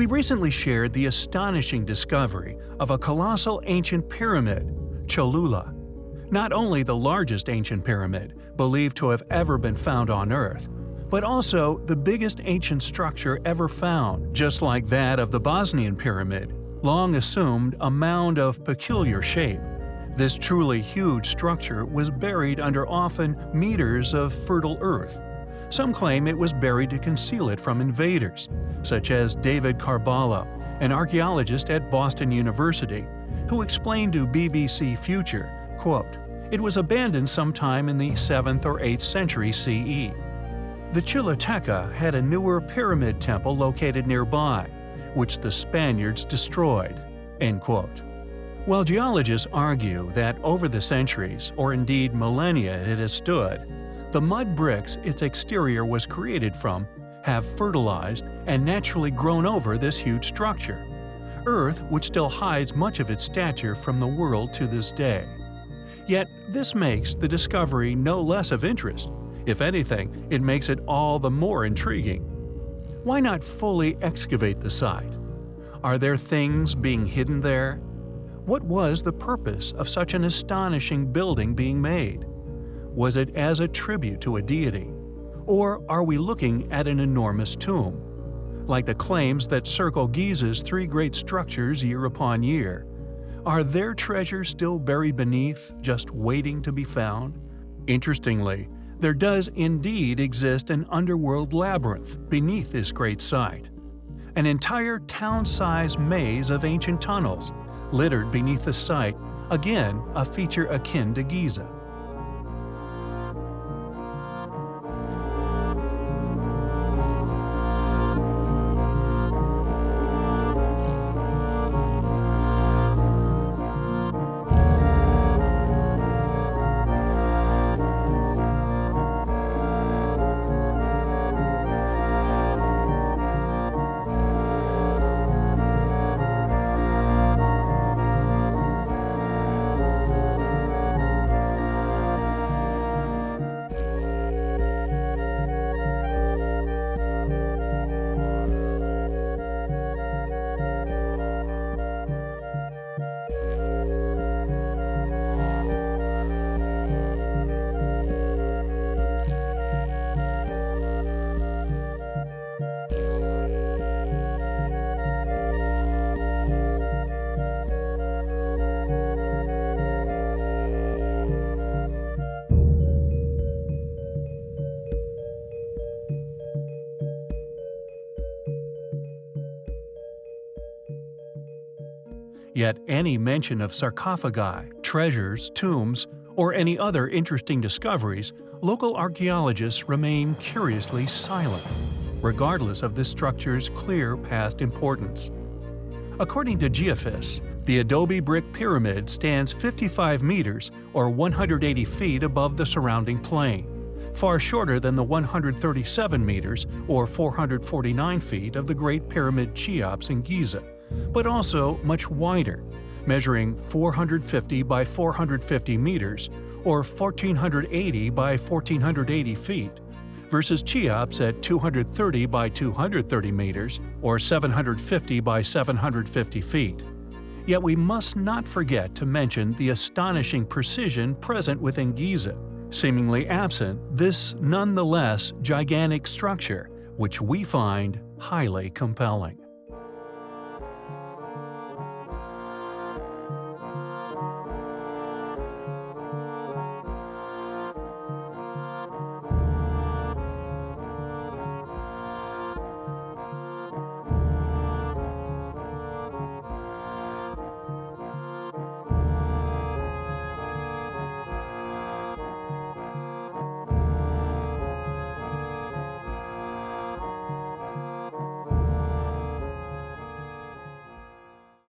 We recently shared the astonishing discovery of a colossal ancient pyramid, Cholula. Not only the largest ancient pyramid, believed to have ever been found on Earth, but also the biggest ancient structure ever found, just like that of the Bosnian Pyramid, long assumed a mound of peculiar shape. This truly huge structure was buried under often meters of fertile earth. Some claim it was buried to conceal it from invaders, such as David Carballo, an archaeologist at Boston University, who explained to BBC Future, quote, It was abandoned sometime in the 7th or 8th century CE. The Choluteca had a newer pyramid temple located nearby, which the Spaniards destroyed. End quote. While geologists argue that over the centuries, or indeed millennia it has stood, the mud bricks its exterior was created from have fertilized and naturally grown over this huge structure. Earth, which still hides much of its stature from the world to this day. Yet this makes the discovery no less of interest. If anything, it makes it all the more intriguing. Why not fully excavate the site? Are there things being hidden there? What was the purpose of such an astonishing building being made? Was it as a tribute to a deity? Or are we looking at an enormous tomb? Like the claims that circle Giza's three great structures year upon year, are their treasures still buried beneath, just waiting to be found? Interestingly, there does indeed exist an underworld labyrinth beneath this great site. An entire town-sized maze of ancient tunnels, littered beneath the site, again a feature akin to Giza. Yet any mention of sarcophagi, treasures, tombs, or any other interesting discoveries, local archaeologists remain curiously silent, regardless of this structure's clear past importance. According to Geophys, the adobe brick pyramid stands 55 meters or 180 feet above the surrounding plain, far shorter than the 137 meters or 449 feet of the Great Pyramid Cheops in Giza, but also much wider, measuring 450 by 450 meters or 1480 by 1480 feet, versus Cheops at 230 by 230 meters or 750 by 750 feet. Yet we must not forget to mention the astonishing precision present within Giza, seemingly absent this nonetheless gigantic structure, which we find highly compelling.